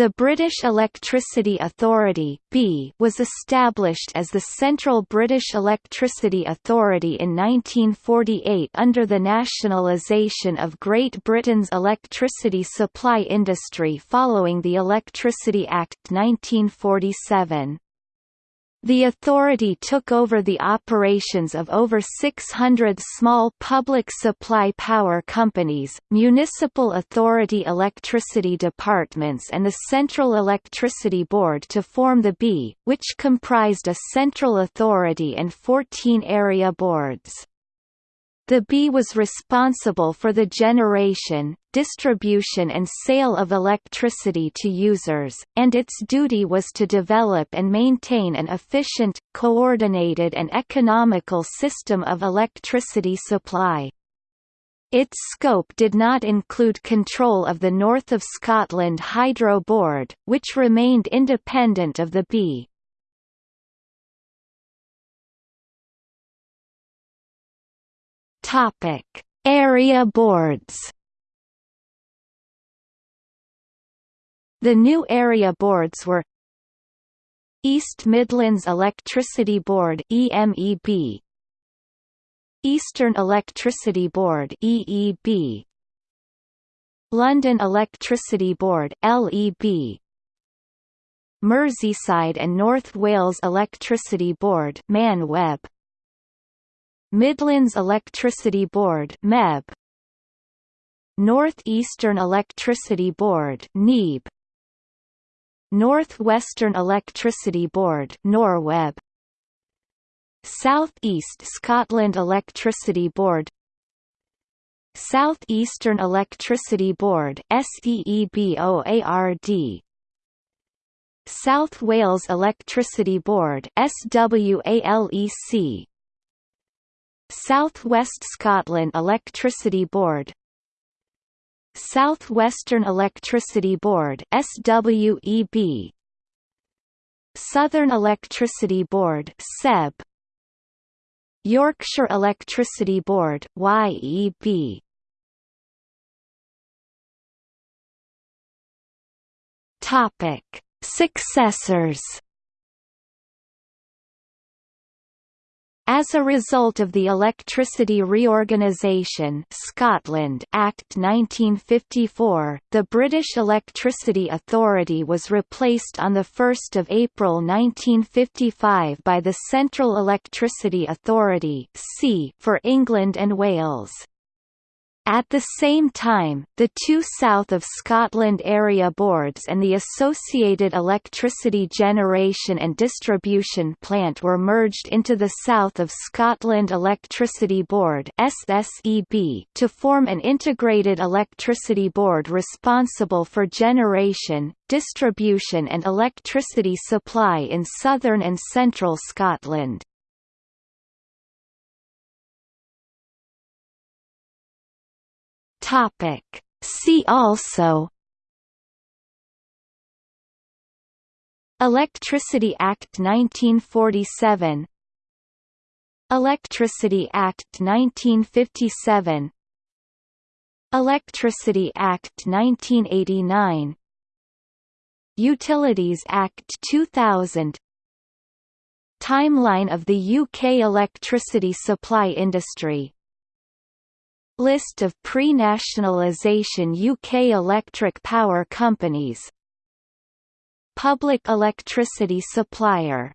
The British Electricity Authority was established as the Central British Electricity Authority in 1948 under the nationalisation of Great Britain's electricity supply industry following the Electricity Act 1947. The authority took over the operations of over 600 small public supply power companies, municipal authority electricity departments and the Central Electricity Board to form the B, which comprised a central authority and 14 area boards. The B was responsible for the generation, distribution and sale of electricity to users, and its duty was to develop and maintain an efficient, coordinated and economical system of electricity supply. Its scope did not include control of the North of Scotland Hydro Board, which remained independent of the B. Topic: Area boards. The new area boards were East Midlands Electricity Board EMEB Eastern Electricity Board EEB London Electricity Board LEB Merseyside and North Wales Electricity Board ManWeb Midlands Electricity Board MEB North Eastern Electricity Board NEB North Western Electricity Board NorWeb. South East Scotland Electricity Board. Southeastern Electricity Board SEEBOARD South Wales Electricity Board SWALEC South West Scotland Electricity Board. Southwestern Electricity Board SWEB Southern Electricity Board SEB Yorkshire Electricity Board YEB Topic. Successors As a result of the Electricity Reorganisation Scotland Act 1954, the British Electricity Authority was replaced on 1 April 1955 by the Central Electricity Authority for England and Wales. At the same time, the two South of Scotland area boards and the associated electricity generation and distribution plant were merged into the South of Scotland Electricity Board to form an integrated electricity board responsible for generation, distribution and electricity supply in southern and central Scotland. Topic. See also Electricity Act 1947 Electricity Act 1957 Electricity Act 1989 Utilities Act 2000 Timeline of the UK electricity supply industry List of pre-nationalisation UK electric power companies. Public electricity supplier